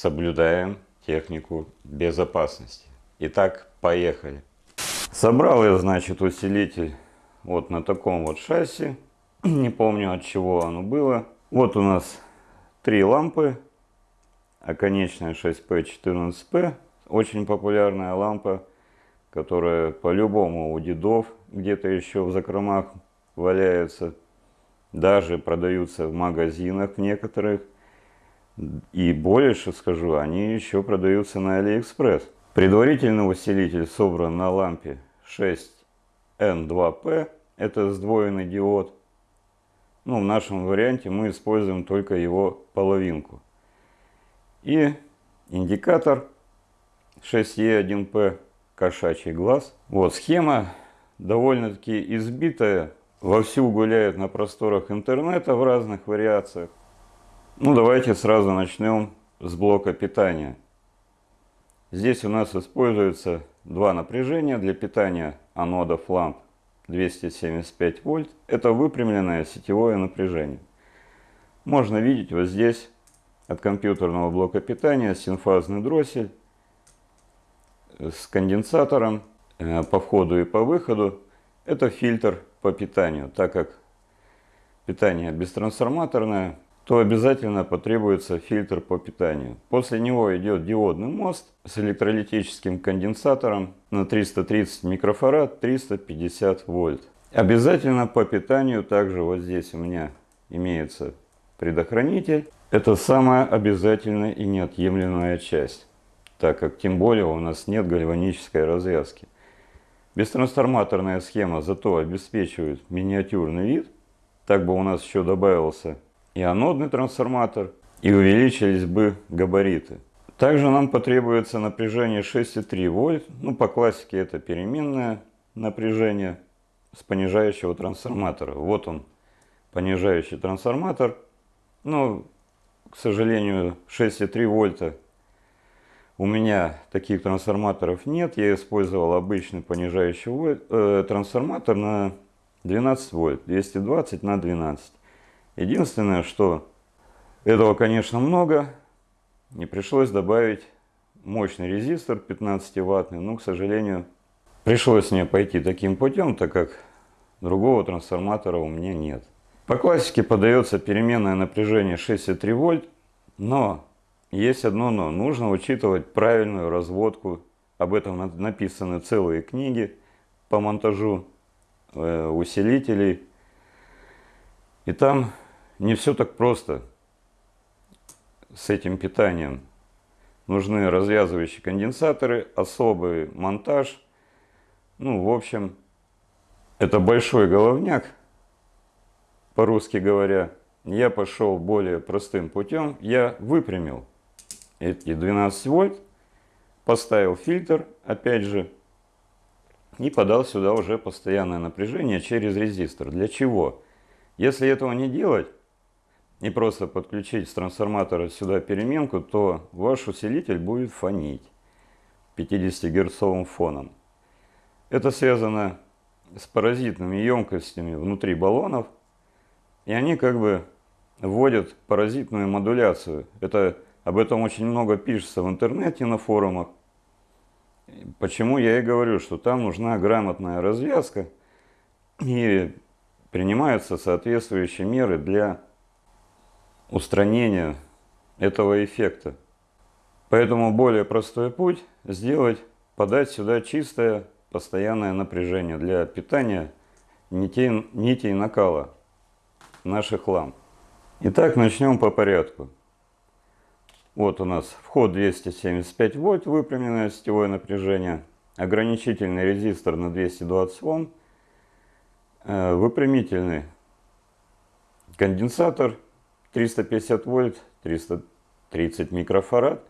соблюдаем технику безопасности. Итак, поехали. Собрал я, значит, усилитель вот на таком вот шасси. Не помню от чего оно было. Вот у нас три лампы. Оконечная 6P14P. Очень популярная лампа, которая по-любому у дедов где-то еще в закромах валяется. Даже продаются в магазинах некоторых. И больше скажу, они еще продаются на Алиэкспресс. Предварительный усилитель собран на лампе 6Н2П. Это сдвоенный диод. Ну, в нашем варианте мы используем только его половинку. И индикатор 6Е1П кошачий глаз. Вот схема довольно-таки избитая. Вовсю гуляет на просторах интернета в разных вариациях. Ну, давайте сразу начнем с блока питания. Здесь у нас используется два напряжения для питания анодов ламп 275 вольт. Это выпрямленное сетевое напряжение. Можно видеть вот здесь от компьютерного блока питания синфазный дроссель с конденсатором э, по входу и по выходу. Это фильтр по питанию, так как питание бестрансформаторное, то обязательно потребуется фильтр по питанию. После него идет диодный мост с электролитическим конденсатором на 330 микрофарад 350 вольт. Обязательно по питанию также вот здесь у меня имеется предохранитель. Это самая обязательная и неотъемлемая часть, так как тем более у нас нет гальванической развязки. Бестрансформаторная схема зато обеспечивает миниатюрный вид. Так бы у нас еще добавился и анодный трансформатор, и увеличились бы габариты. Также нам потребуется напряжение 6,3 вольт. Ну, по классике это переменное напряжение с понижающего трансформатора. Вот он, понижающий трансформатор. Но, к сожалению, 6,3 вольта у меня таких трансформаторов нет. Я использовал обычный понижающий вольт, э, трансформатор на 12 вольт, 220 на 12. Единственное, что этого, конечно, много. Не пришлось добавить мощный резистор 15-ваттный. Но, к сожалению, пришлось мне пойти таким путем, так как другого трансформатора у меня нет. По классике подается переменное напряжение 6,3 вольт. Но есть одно но. Нужно учитывать правильную разводку. Об этом написаны целые книги по монтажу э, усилителей. И там не все так просто с этим питанием. Нужны развязывающие конденсаторы, особый монтаж. Ну, в общем, это большой головняк, по-русски говоря. Я пошел более простым путем. Я выпрямил эти 12 вольт, поставил фильтр, опять же, и подал сюда уже постоянное напряжение через резистор. Для чего? Если этого не делать, и просто подключить с трансформатора сюда переменку, то ваш усилитель будет фонить 50 герцовым фоном. Это связано с паразитными емкостями внутри баллонов, и они как бы вводят паразитную модуляцию. Это, об этом очень много пишется в интернете, на форумах. Почему я и говорю, что там нужна грамотная развязка и принимаются соответствующие меры для устранения этого эффекта. Поэтому более простой путь сделать, подать сюда чистое постоянное напряжение для питания нитей, нитей накала наших ламп. Итак, начнем по порядку. Вот у нас вход 275 вольт, выпрямленное сетевое напряжение, ограничительный резистор на 220 Ом, выпрямительный конденсатор 350 вольт, 330 микрофарад.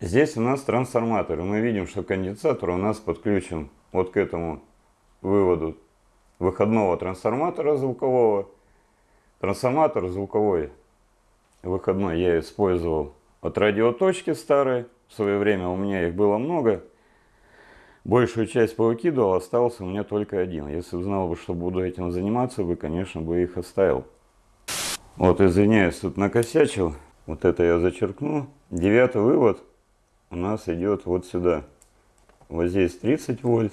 Здесь у нас трансформатор. Мы видим, что конденсатор у нас подключен вот к этому выводу выходного трансформатора звукового. Трансформатор звуковой выходной я использовал от радиоточки старой. В свое время у меня их было много. Большую часть повыкидывал, остался у меня только один. Если узнал бы, что буду этим заниматься, бы, конечно, бы их оставил. Вот, извиняюсь, тут накосячил. Вот это я зачеркну. Девятый вывод у нас идет вот сюда. Вот здесь 30 вольт.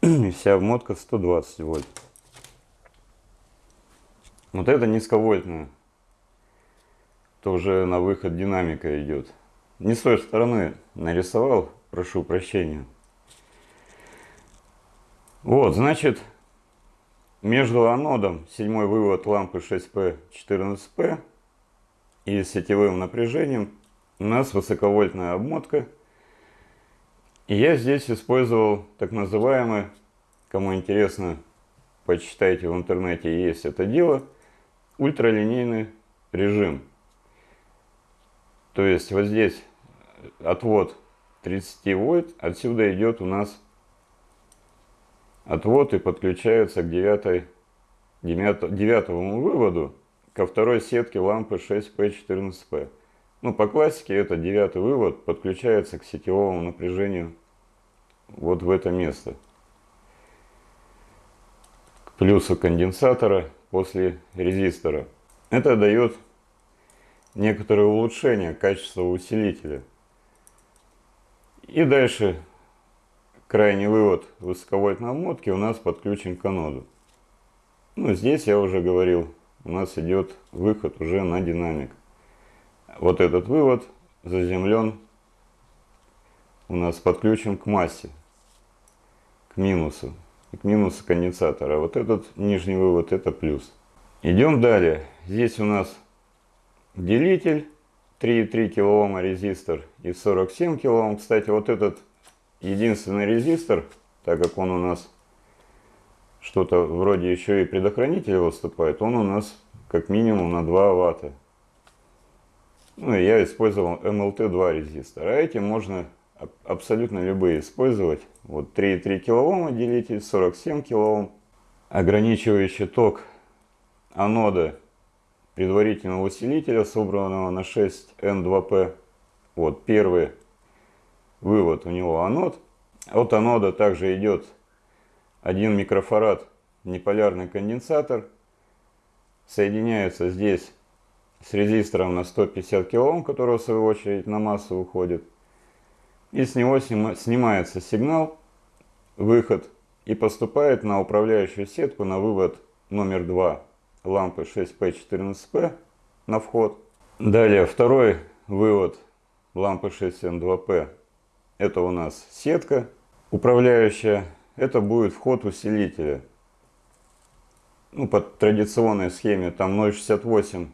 И вся обмотка 120 вольт. Вот это низковольтная. То уже на выход динамика идет. Не с той стороны нарисовал, прошу прощения. Вот, значит, между анодом седьмой вывод лампы 6P 14P и сетевым напряжением у нас высоковольтная обмотка. И я здесь использовал так называемый, кому интересно, почитайте в интернете, есть это дело, ультралинейный режим. То есть вот здесь отвод 30 вольт, отсюда идет у нас отвод и подключается к 9, 9, 9 выводу ко второй сетке лампы 6P14P. Ну, по классике это девятый вывод подключается к сетевому напряжению вот в это место. К плюсу конденсатора после резистора. Это дает некоторое улучшение качества усилителя. И дальше крайний вывод высоковольтной обмотки у нас подключен к аноду. Ну, здесь я уже говорил, у нас идет выход уже на динамик. Вот этот вывод заземлен, у нас подключен к массе, к минусу, к минусу конденсатора. Вот этот нижний вывод это плюс. Идем далее. Здесь у нас делитель 3,3 килоома резистор и 47 килоом. Кстати, вот этот единственный резистор, так как он у нас что-то вроде еще и предохранителя выступает, он у нас как минимум на 2 ватта. Ну я использовал MLT2 резистор. А эти можно абсолютно любые использовать. Вот 3,3 килоом делитель, 47 килоом. Ограничивающий ток анода предварительного усилителя, собранного на 6N2P. Вот первый вывод у него анод. От анода также идет 1 микрофарад неполярный конденсатор. Соединяется здесь с резистором на 150 кОм, который в свою очередь на массу уходит. И с него снимается сигнал, выход, и поступает на управляющую сетку на вывод номер 2 лампы 6P14P на вход. Далее второй вывод лампы 6N2P это у нас сетка управляющая. Это будет вход усилителя. Ну, по традиционной схеме там 0,68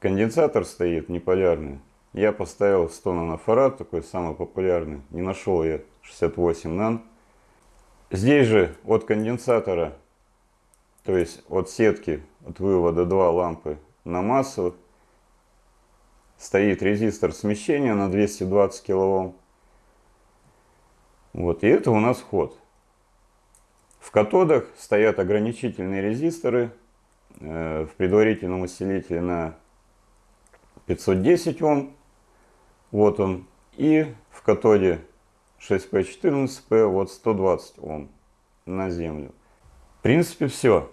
конденсатор стоит неполярный. Я поставил 100 нанофарад, такой самый популярный. Не нашел я 68 нан. Здесь же от конденсатора, то есть от сетки, от вывода 2 лампы на массу, стоит резистор смещения на 220 кОм. Вот, и это у нас вход. В катодах стоят ограничительные резисторы э, в предварительном усилителе на 510 Ом. Вот он. И в катоде 6P14P вот 120 Ом на землю. В принципе все.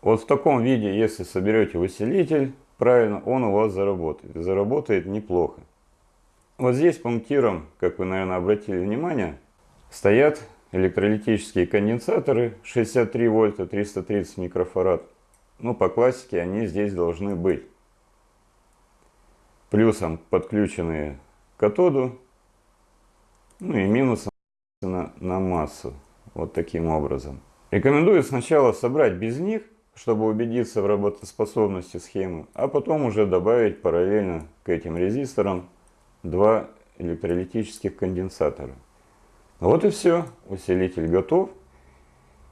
Вот в таком виде, если соберете усилитель, правильно, он у вас заработает. Заработает неплохо. Вот здесь пунктиром, как вы, наверное, обратили внимание, стоят электролитические конденсаторы 63 вольта, 330 микрофарад. Ну, по классике они здесь должны быть. Плюсом подключенные к катоду, ну и минусом на, массу. Вот таким образом. Рекомендую сначала собрать без них, чтобы убедиться в работоспособности схемы, а потом уже добавить параллельно к этим резисторам два электролитических конденсатора. Вот и все. Усилитель готов.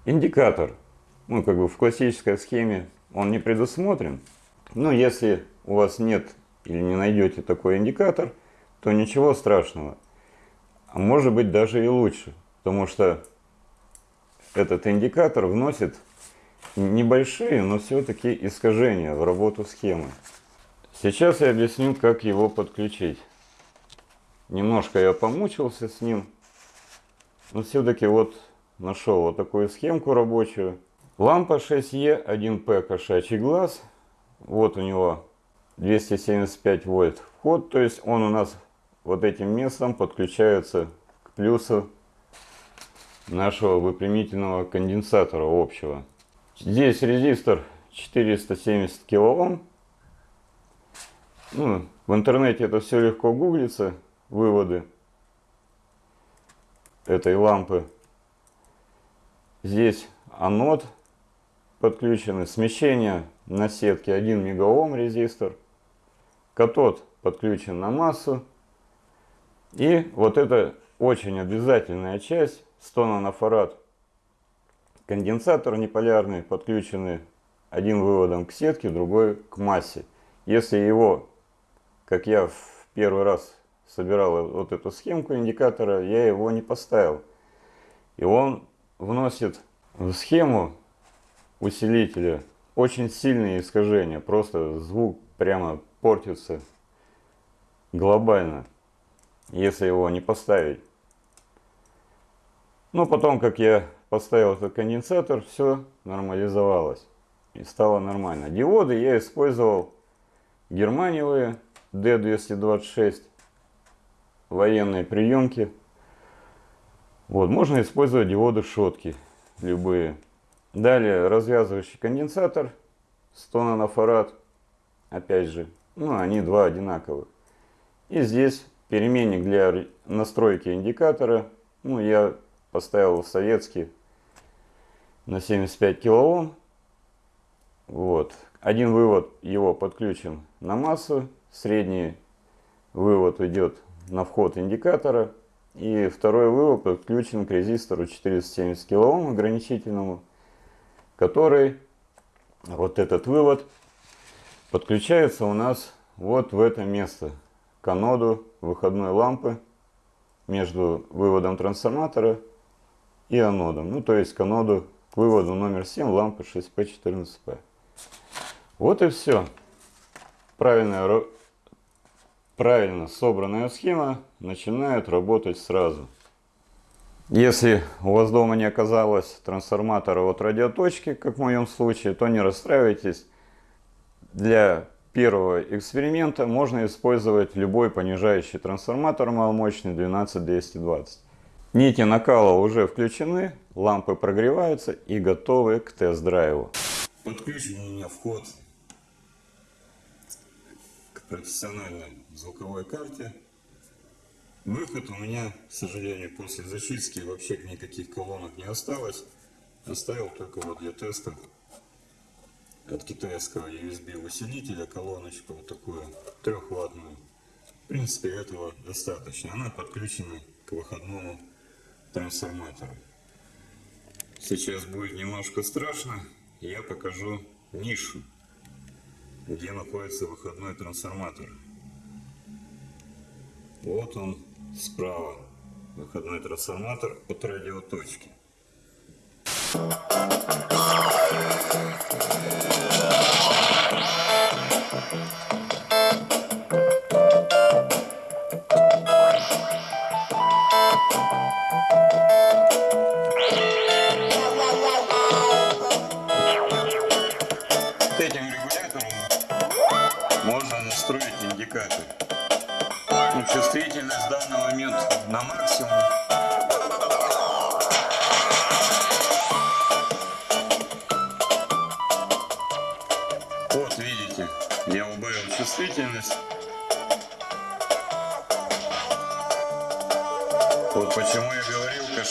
Индикатор. Ну, как бы в классической схеме он не предусмотрен. Но если у вас нет или не найдете такой индикатор, то ничего страшного. А может быть даже и лучше. Потому что этот индикатор вносит небольшие, но все-таки искажения в работу схемы. Сейчас я объясню, как его подключить. Немножко я помучился с ним. Но все-таки вот нашел вот такую схемку рабочую. Лампа 6Е, 1П кошачий глаз. Вот у него 275 вольт вход, то есть он у нас вот этим местом подключается к плюсу нашего выпрямительного конденсатора общего. Здесь резистор 470 килоом. Ну, в интернете это все легко гуглится, выводы этой лампы. Здесь анод подключены, смещение на сетке 1 мегаом резистор, катод подключен на массу. И вот это очень обязательная часть, 100 нанофарад конденсатор неполярный, подключенный один выводом к сетке, другой к массе. Если его, как я в первый раз собирал вот эту схемку индикатора, я его не поставил. И он вносит в схему усилителя очень сильные искажения. Просто звук прямо портится глобально, если его не поставить. Но потом, как я поставил этот конденсатор, все нормализовалось. И стало нормально. Диоды я использовал германиевые D226 военные приемки. Вот, можно использовать диоды шотки любые. Далее развязывающий конденсатор 100 нанофарад. Опять же, ну они два одинаковых. И здесь переменник для настройки индикатора. Ну я поставил советский на 75 килоом. Вот. Один вывод его подключен на массу, средний вывод идет на вход индикатора, и второй вывод подключен к резистору 470 килоом ограничительному, который, вот этот вывод, подключается у нас вот в это место, к аноду выходной лампы между выводом трансформатора и анодом. Ну, то есть к аноду к выводу номер 7 лампы 6P14P. Вот и все. Правильная, правильно собранная схема начинает работать сразу. Если у вас дома не оказалось трансформатора от радиоточки, как в моем случае, то не расстраивайтесь. Для первого эксперимента можно использовать любой понижающий трансформатор маломощный 12220. Нити накала уже включены, лампы прогреваются и готовы к тест-драйву. Подключен у меня вход к профессиональной звуковой карте. Выход у меня, к сожалению, после зачистки вообще никаких колонок не осталось. Оставил только вот для теста от китайского USB усилителя колоночку вот такую трехваттную. В принципе этого достаточно. Она подключена к выходному трансформатора. Сейчас будет немножко страшно. Я покажу нишу, где находится выходной трансформатор. Вот он справа. Выходной трансформатор от радиоточки. чувствительность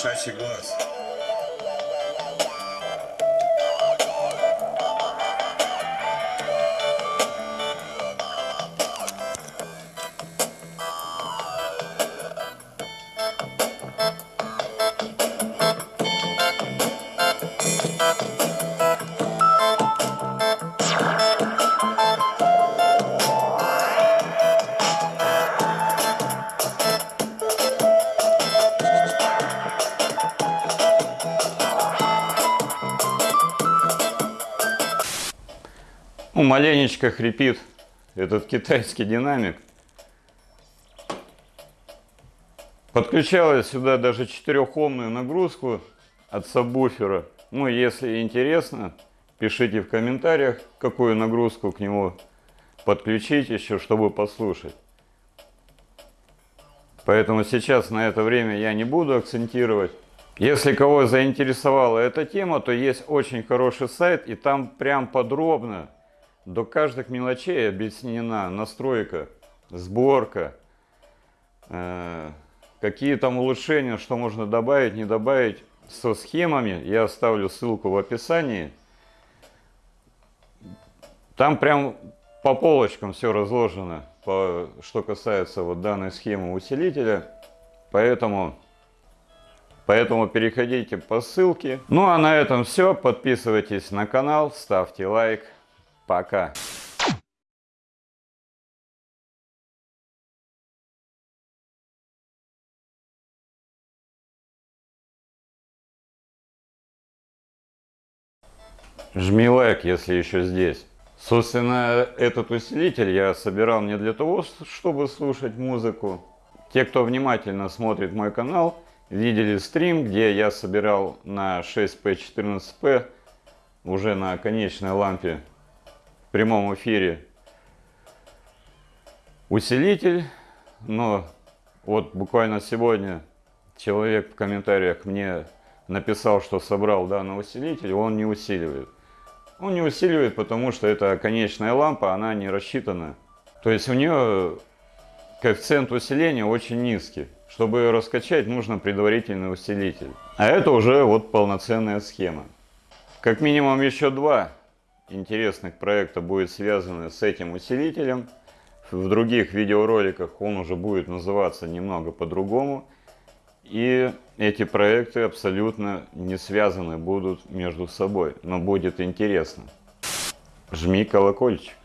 говорил кошачий Ну, маленечко хрипит этот китайский динамик. Подключал я сюда даже 4-омную нагрузку от сабвуфера. Ну, если интересно, пишите в комментариях, какую нагрузку к нему подключить еще, чтобы послушать. Поэтому сейчас на это время я не буду акцентировать. Если кого заинтересовала эта тема, то есть очень хороший сайт, и там прям подробно до каждых мелочей объяснена настройка, сборка, э, какие там улучшения, что можно добавить, не добавить со схемами. Я оставлю ссылку в описании. Там прям по полочкам все разложено, по, что касается вот данной схемы усилителя. Поэтому, поэтому переходите по ссылке. Ну а на этом все. Подписывайтесь на канал, ставьте лайк. Пока. Жми лайк, если еще здесь. Собственно, этот усилитель я собирал не для того, чтобы слушать музыку. Те, кто внимательно смотрит мой канал, видели стрим, где я собирал на 6P14P уже на конечной лампе прямом эфире усилитель. Но вот буквально сегодня человек в комментариях мне написал, что собрал данный усилитель, он не усиливает. Он не усиливает, потому что это конечная лампа, она не рассчитана. То есть у нее коэффициент усиления очень низкий. Чтобы ее раскачать, нужно предварительный усилитель. А это уже вот полноценная схема. Как минимум еще два интересных проекта будет связаны с этим усилителем. В других видеороликах он уже будет называться немного по-другому. И эти проекты абсолютно не связаны будут между собой, но будет интересно. Жми колокольчик.